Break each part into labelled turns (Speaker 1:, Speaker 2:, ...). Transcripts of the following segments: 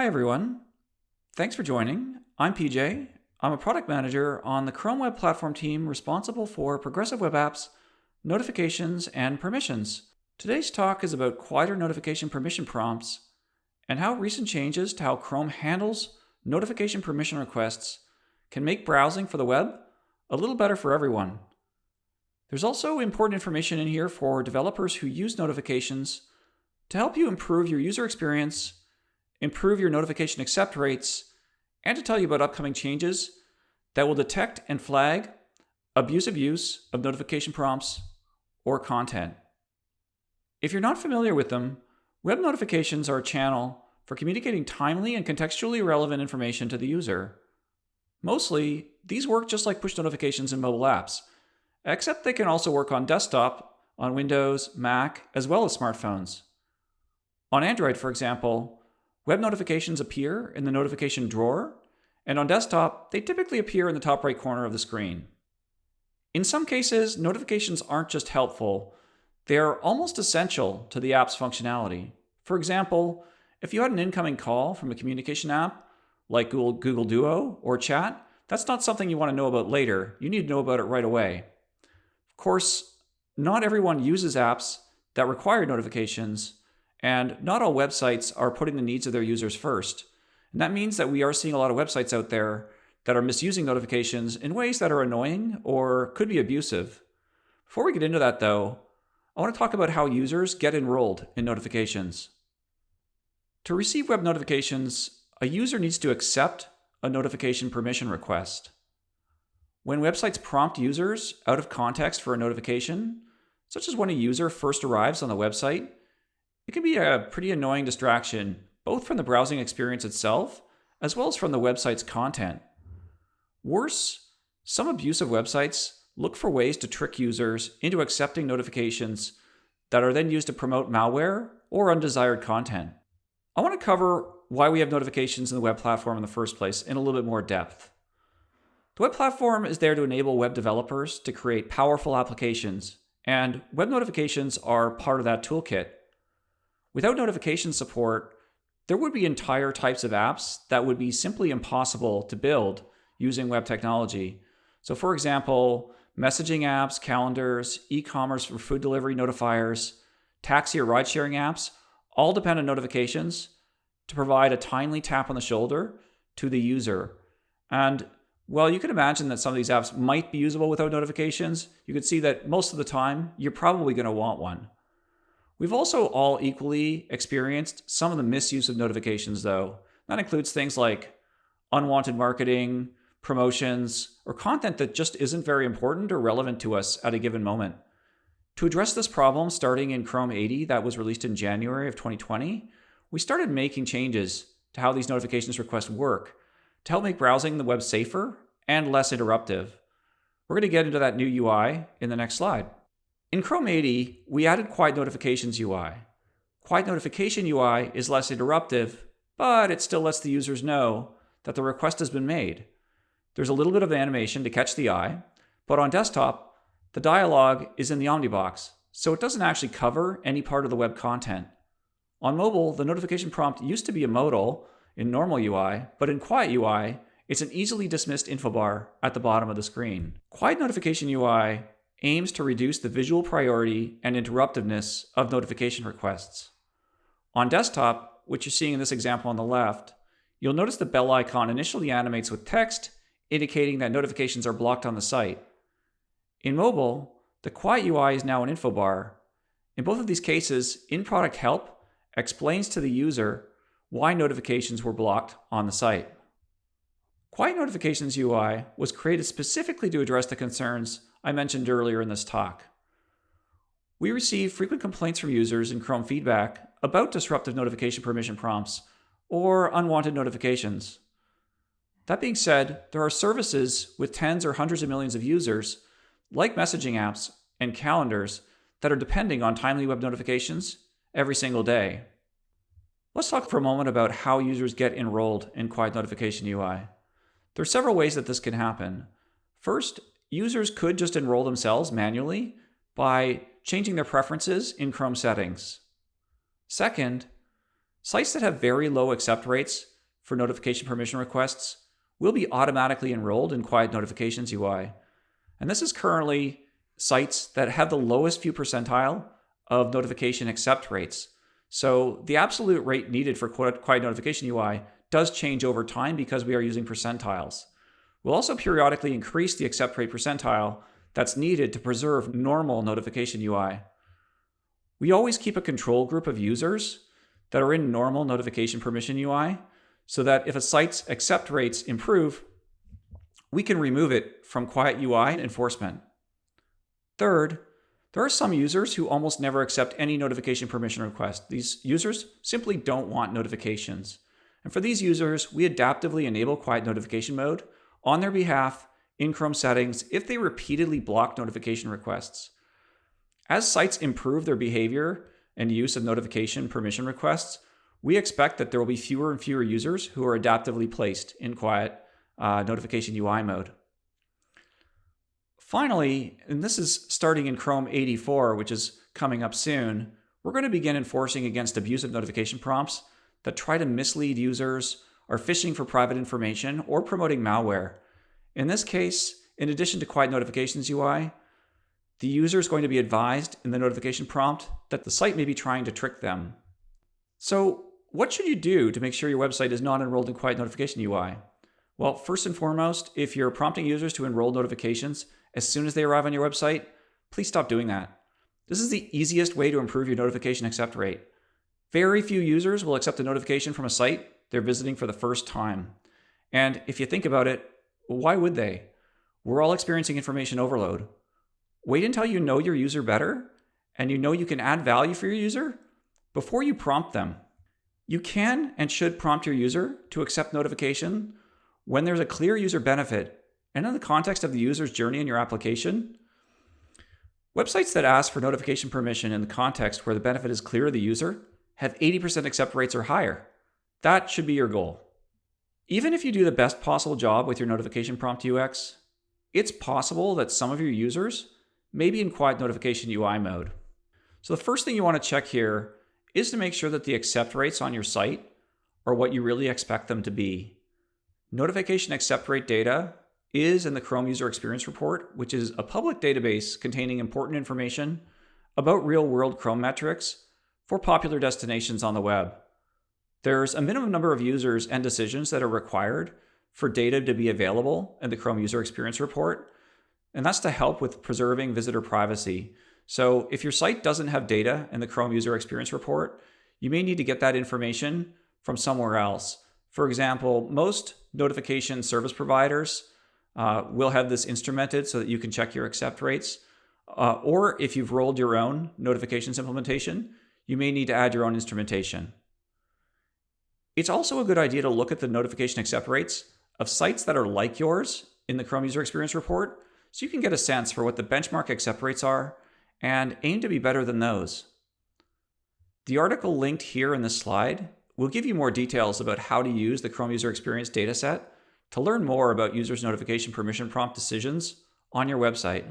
Speaker 1: Hi everyone. Thanks for joining. I'm PJ. I'm a product manager on the Chrome Web Platform team responsible for progressive web apps, notifications, and permissions. Today's talk is about quieter notification permission prompts and how recent changes to how Chrome handles notification permission requests can make browsing for the web a little better for everyone. There's also important information in here for developers who use notifications to help you improve your user experience, improve your notification accept rates, and to tell you about upcoming changes that will detect and flag abusive use of notification prompts or content. If you're not familiar with them, web notifications are a channel for communicating timely and contextually relevant information to the user. Mostly, these work just like push notifications in mobile apps, except they can also work on desktop, on Windows, Mac, as well as smartphones. On Android, for example, web notifications appear in the notification drawer, and on desktop, they typically appear in the top right corner of the screen. In some cases, notifications aren't just helpful, they are almost essential to the app's functionality. For example, if you had an incoming call from a communication app, like Google, Google Duo or Chat, that's not something you want to know about later. You need to know about it right away. Of course, not everyone uses apps that require notifications, and not all websites are putting the needs of their users first. And that means that we are seeing a lot of websites out there that are misusing notifications in ways that are annoying or could be abusive. Before we get into that though, I want to talk about how users get enrolled in notifications. To receive web notifications, a user needs to accept a notification permission request. When websites prompt users out of context for a notification, such as when a user first arrives on the website, it can be a pretty annoying distraction, both from the browsing experience itself, as well as from the website's content. Worse, some abusive websites look for ways to trick users into accepting notifications that are then used to promote malware or undesired content. I want to cover why we have notifications in the web platform in the first place in a little bit more depth. The web platform is there to enable web developers to create powerful applications, and web notifications are part of that toolkit. Without notification support, there would be entire types of apps that would be simply impossible to build using web technology. So for example, messaging apps, calendars, e-commerce for food delivery notifiers, taxi or ride sharing apps all depend on notifications to provide a timely tap on the shoulder to the user. And while you can imagine that some of these apps might be usable without notifications, you can see that most of the time you're probably going to want one. We've also all equally experienced some of the misuse of notifications though. That includes things like unwanted marketing, promotions, or content that just isn't very important or relevant to us at a given moment. To address this problem starting in Chrome 80 that was released in January of 2020, we started making changes to how these notifications requests work to help make browsing the web safer and less interruptive. We're going to get into that new UI in the next slide. In Chrome 80, we added Quiet Notifications UI. Quiet Notification UI is less interruptive, but it still lets the users know that the request has been made. There's a little bit of animation to catch the eye, but on desktop, the dialog is in the Omnibox, so it doesn't actually cover any part of the web content. On mobile, the notification prompt used to be a modal in normal UI, but in Quiet UI, it's an easily dismissed info bar at the bottom of the screen. Quiet Notification UI aims to reduce the visual priority and interruptiveness of notification requests. On desktop, which you're seeing in this example on the left, you'll notice the bell icon initially animates with text, indicating that notifications are blocked on the site. In mobile, the Quiet UI is now an info bar. In both of these cases, in-product help explains to the user why notifications were blocked on the site. Quiet Notifications UI was created specifically to address the concerns I mentioned earlier in this talk. We receive frequent complaints from users in Chrome feedback about disruptive notification permission prompts or unwanted notifications. That being said, there are services with tens or hundreds of millions of users, like messaging apps and calendars, that are depending on timely web notifications every single day. Let's talk for a moment about how users get enrolled in Quiet Notification UI. There are several ways that this can happen. First, users could just enroll themselves manually by changing their preferences in Chrome settings. Second, sites that have very low accept rates for notification permission requests will be automatically enrolled in Quiet Notifications UI. And this is currently sites that have the lowest few percentile of notification accept rates. So the absolute rate needed for Quiet Notification UI does change over time because we are using percentiles. We'll also periodically increase the accept rate percentile that's needed to preserve normal notification UI. We always keep a control group of users that are in normal notification permission UI so that if a site's accept rates improve, we can remove it from quiet UI enforcement. Third, there are some users who almost never accept any notification permission request. These users simply don't want notifications. And for these users, we adaptively enable quiet notification mode on their behalf in Chrome settings if they repeatedly block notification requests. As sites improve their behavior and use of notification permission requests, we expect that there will be fewer and fewer users who are adaptively placed in quiet uh, notification UI mode. Finally, and this is starting in Chrome 84, which is coming up soon, we're going to begin enforcing against abusive notification prompts that try to mislead users, are phishing for private information, or promoting malware. In this case, in addition to Quiet Notifications UI, the user is going to be advised in the notification prompt that the site may be trying to trick them. So what should you do to make sure your website is not enrolled in Quiet Notification UI? Well, first and foremost, if you're prompting users to enroll notifications as soon as they arrive on your website, please stop doing that. This is the easiest way to improve your notification accept rate. Very few users will accept a notification from a site they're visiting for the first time. And if you think about it, why would they? We're all experiencing information overload. Wait until you know your user better and you know you can add value for your user before you prompt them. You can and should prompt your user to accept notification when there's a clear user benefit and in the context of the user's journey in your application. Websites that ask for notification permission in the context where the benefit is clear to the user have 80% accept rates or higher. That should be your goal. Even if you do the best possible job with your notification prompt UX, it's possible that some of your users may be in quiet notification UI mode. So the first thing you want to check here is to make sure that the accept rates on your site are what you really expect them to be. Notification accept rate data is in the Chrome User Experience Report, which is a public database containing important information about real-world Chrome metrics for popular destinations on the web. There's a minimum number of users and decisions that are required for data to be available in the Chrome User Experience Report, and that's to help with preserving visitor privacy. So if your site doesn't have data in the Chrome User Experience Report, you may need to get that information from somewhere else. For example, most notification service providers uh, will have this instrumented so that you can check your accept rates. Uh, or if you've rolled your own notifications implementation, you may need to add your own instrumentation. It's also a good idea to look at the notification accept rates of sites that are like yours in the Chrome User Experience Report so you can get a sense for what the benchmark accept rates are and aim to be better than those. The article linked here in this slide will give you more details about how to use the Chrome User Experience dataset to learn more about users' notification permission prompt decisions on your website.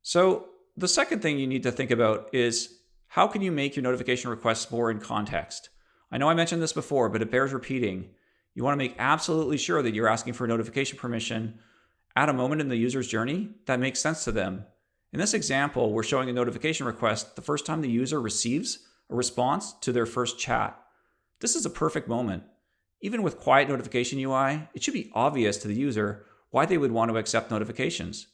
Speaker 1: So the second thing you need to think about is how can you make your notification requests more in context? I know I mentioned this before, but it bears repeating. You want to make absolutely sure that you're asking for notification permission at a moment in the user's journey that makes sense to them. In this example, we're showing a notification request the first time the user receives a response to their first chat. This is a perfect moment. Even with quiet notification UI, it should be obvious to the user why they would want to accept notifications.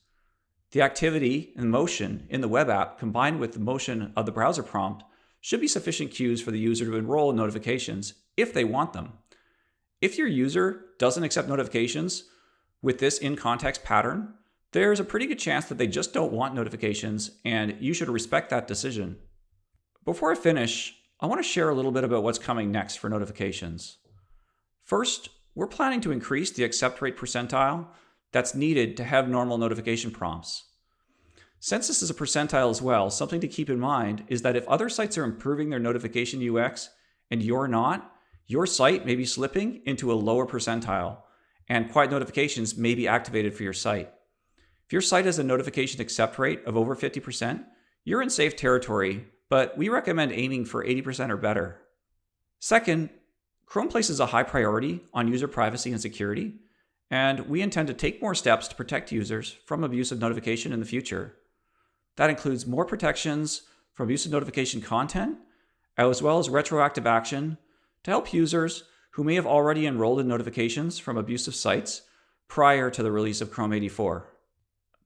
Speaker 1: The activity and motion in the web app combined with the motion of the browser prompt should be sufficient cues for the user to enroll in notifications if they want them. If your user doesn't accept notifications with this in-context pattern, there's a pretty good chance that they just don't want notifications and you should respect that decision. Before I finish, I want to share a little bit about what's coming next for notifications. First, we're planning to increase the accept rate percentile that's needed to have normal notification prompts. Since this is a percentile as well, something to keep in mind is that if other sites are improving their notification UX and you're not, your site may be slipping into a lower percentile and quiet notifications may be activated for your site. If your site has a notification accept rate of over 50%, you're in safe territory, but we recommend aiming for 80% or better. Second, Chrome places a high priority on user privacy and security, and we intend to take more steps to protect users from abusive notification in the future. That includes more protections from abusive notification content, as well as retroactive action to help users who may have already enrolled in notifications from abusive sites prior to the release of Chrome 84.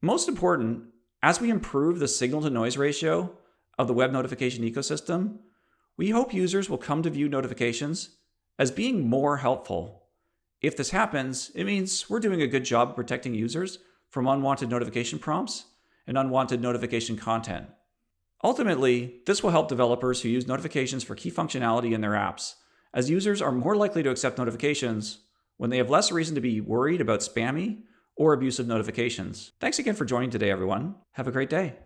Speaker 1: Most important, as we improve the signal to noise ratio of the web notification ecosystem, we hope users will come to view notifications as being more helpful. If this happens, it means we're doing a good job of protecting users from unwanted notification prompts and unwanted notification content. Ultimately, this will help developers who use notifications for key functionality in their apps, as users are more likely to accept notifications when they have less reason to be worried about spammy or abusive notifications. Thanks again for joining today, everyone. Have a great day.